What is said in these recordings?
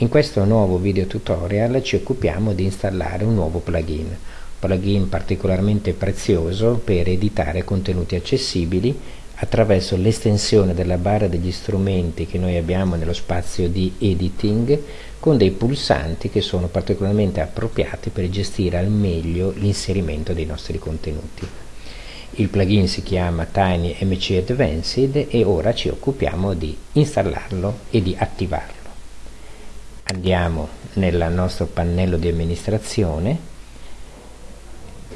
In questo nuovo video tutorial ci occupiamo di installare un nuovo plugin, plugin particolarmente prezioso per editare contenuti accessibili attraverso l'estensione della barra degli strumenti che noi abbiamo nello spazio di editing con dei pulsanti che sono particolarmente appropriati per gestire al meglio l'inserimento dei nostri contenuti. Il plugin si chiama Tiny MC Advanced e ora ci occupiamo di installarlo e di attivarlo andiamo nel nostro pannello di amministrazione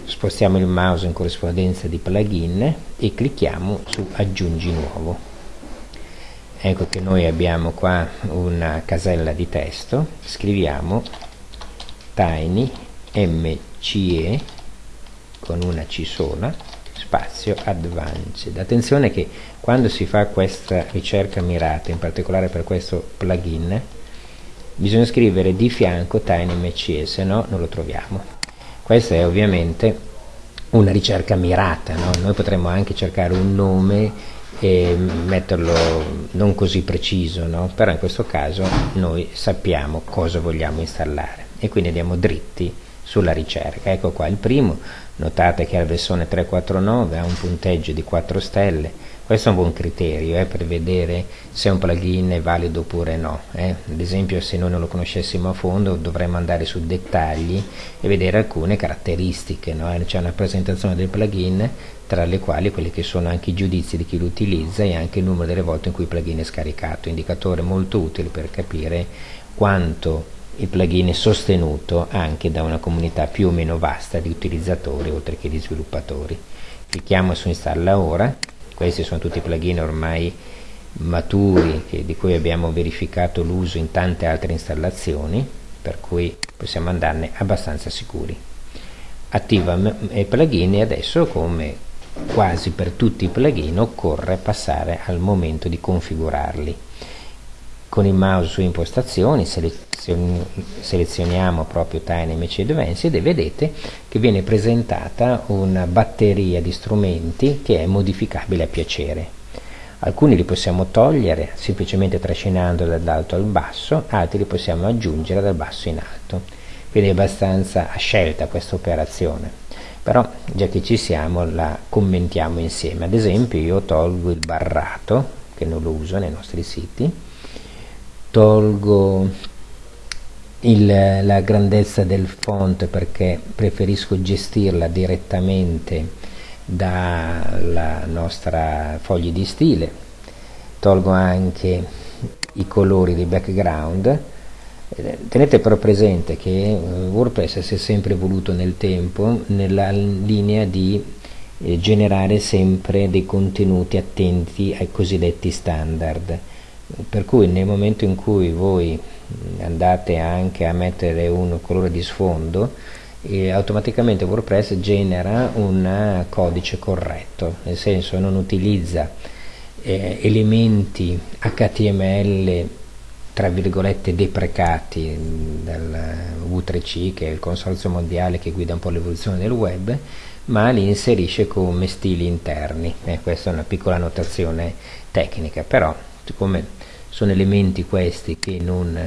spostiamo il mouse in corrispondenza di plugin e clicchiamo su aggiungi nuovo. Ecco che noi abbiamo qua una casella di testo scriviamo tiny mce con una c sola spazio advanced. Attenzione che quando si fa questa ricerca mirata in particolare per questo plugin bisogna scrivere di fianco TinyMCE se no non lo troviamo questa è ovviamente una ricerca mirata no? noi potremmo anche cercare un nome e metterlo non così preciso no? però in questo caso noi sappiamo cosa vogliamo installare e quindi andiamo dritti sulla ricerca ecco qua il primo notate che la versione 349 ha un punteggio di 4 stelle questo è un buon criterio eh, per vedere se un plugin è valido oppure no. Eh. Ad esempio se noi non lo conoscessimo a fondo dovremmo andare su dettagli e vedere alcune caratteristiche. No? C'è una presentazione del plugin tra le quali quelli che sono anche i giudizi di chi lo utilizza e anche il numero delle volte in cui il plugin è scaricato. Indicatore molto utile per capire quanto il plugin è sostenuto anche da una comunità più o meno vasta di utilizzatori oltre che di sviluppatori. Clicchiamo su installa ora questi sono tutti plugin ormai maturi che, di cui abbiamo verificato l'uso in tante altre installazioni per cui possiamo andarne abbastanza sicuri. Attiva i plugin e adesso come quasi per tutti i plugin occorre passare al momento di configurarli con il mouse su impostazioni selezioniamo proprio Tiny MC Advanced e vedete che viene presentata una batteria di strumenti che è modificabile a piacere. Alcuni li possiamo togliere semplicemente trascinando dall'alto al basso altri li possiamo aggiungere dal basso in alto. Quindi è abbastanza a scelta questa operazione. Però già che ci siamo la commentiamo insieme. Ad esempio io tolgo il barrato che non lo uso nei nostri siti tolgo il, la grandezza del font perché preferisco gestirla direttamente dalla nostra foglia di stile. Tolgo anche i colori di background. Tenete però presente che eh, WordPress si è sempre evoluto nel tempo nella linea di eh, generare sempre dei contenuti attenti ai cosiddetti standard per cui nel momento in cui voi andate anche a mettere un colore di sfondo e automaticamente WordPress genera un codice corretto nel senso non utilizza eh, elementi HTML tra virgolette deprecati dal V3C che è il consorzio mondiale che guida un po' l'evoluzione del web ma li inserisce come stili interni. Eh, questa è una piccola notazione tecnica però siccome sono elementi questi che non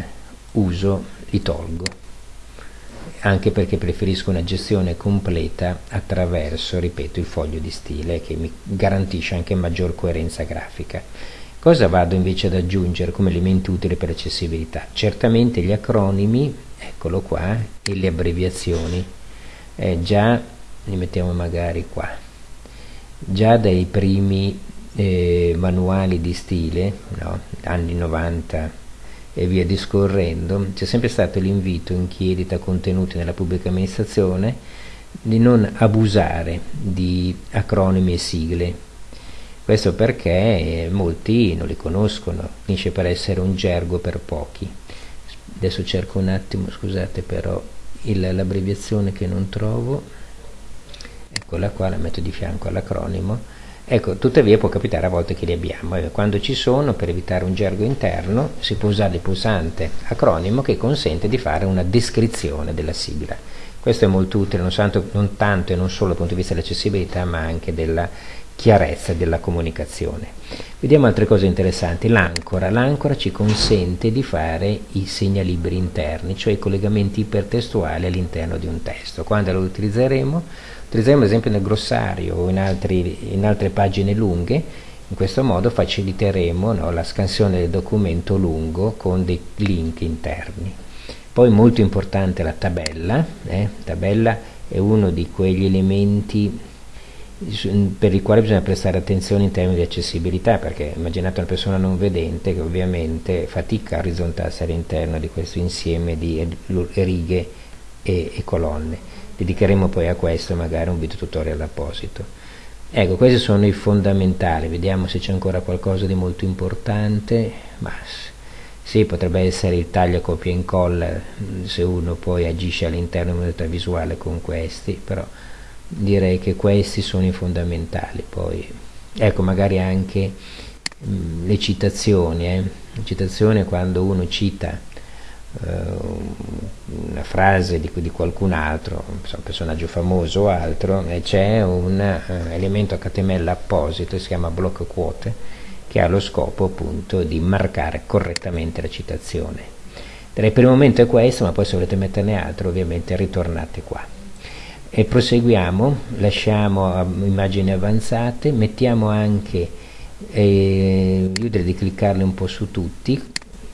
uso li tolgo anche perché preferisco una gestione completa attraverso, ripeto, il foglio di stile che mi garantisce anche maggior coerenza grafica. Cosa vado invece ad aggiungere come elementi utili per l'accessibilità? Certamente gli acronimi, eccolo qua, e le abbreviazioni. Eh, già, li mettiamo magari qua, già dai primi eh, manuali di stile, no? anni 90 e via discorrendo, c'è sempre stato l'invito in chi edita contenuti nella pubblica amministrazione di non abusare di acronimi e sigle. Questo perché molti non li conoscono, finisce per essere un gergo per pochi. Adesso cerco un attimo, scusate però, l'abbreviazione che non trovo, eccola qua, la metto di fianco all'acronimo, Ecco, tuttavia può capitare a volte che li abbiamo. Quando ci sono, per evitare un gergo interno, si può usare il pulsante acronimo che consente di fare una descrizione della sigla. Questo è molto utile non, tanto, non tanto e non solo dal punto di vista dell'accessibilità, ma anche della chiarezza della comunicazione. Vediamo altre cose interessanti. L'ancora. L'ancora ci consente di fare i segnalibri interni, cioè i collegamenti ipertestuali all'interno di un testo. Quando lo utilizzeremo? Utilizzeremo ad esempio nel glossario o in, altri, in altre pagine lunghe. In questo modo faciliteremo no, la scansione del documento lungo con dei link interni. Poi molto importante la tabella. Eh? tabella è uno di quegli elementi per il quale bisogna prestare attenzione in termini di accessibilità perché immaginate una persona non vedente che ovviamente fatica a orizzontarsi all'interno di questo insieme di righe e, e, colonne. Dedicheremo poi a questo magari un video tutorial apposito. Ecco questi sono i fondamentali. Vediamo se c'è ancora qualcosa di molto importante ma sì potrebbe essere il taglio copia e incolla se uno poi agisce all'interno di un'unità visuale con questi però direi che questi sono i fondamentali. Poi ecco magari anche mh, mm, le citazioni eh. le citazioni quando uno cita uh, una frase di, di qualcun altro un personaggio famoso o altro e c'è un uh, elemento HTML apposito si chiama block quote che ha lo scopo appunto di marcare correttamente la citazione. Per il momento è questo ma poi se volete metterne altro ovviamente ritornate qua e proseguiamo, lasciamo immagini avanzate, mettiamo anche, eh, io direi di cliccarle un po' su tutti,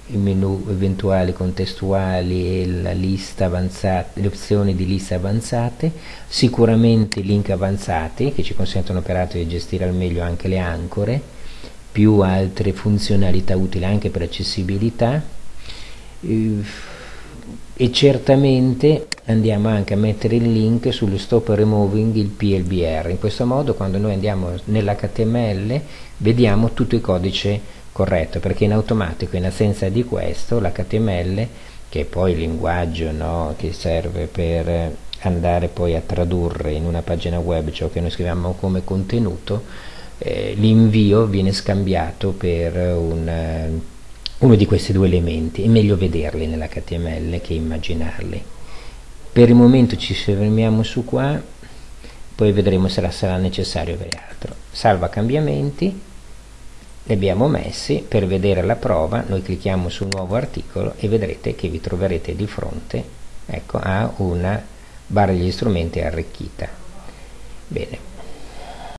i menu eventuali contestuali e avanzata, le opzioni di lista avanzate, sicuramente i link avanzati che ci consentono peraltro di gestire al meglio anche le ancore, più altre funzionalità utili anche per accessibilità, eh, e certamente andiamo anche a mettere il link sullo stop removing il PLBR in questo modo quando noi andiamo nell'HTML vediamo tutto il codice corretto perché in automatico in assenza di questo l'HTML che è poi il linguaggio no, che serve per andare poi a tradurre in una pagina web ciò che noi scriviamo come contenuto eh, l'invio viene scambiato per un uno di questi due elementi, è meglio vederli nell'HTML che immaginarli. Per il momento ci fermiamo su qua, poi vedremo se sarà necessario avere altro. Salva cambiamenti, li abbiamo messi, per vedere la prova noi clicchiamo su nuovo articolo e vedrete che vi troverete di fronte ecco, a una barra degli strumenti arricchita. Bene,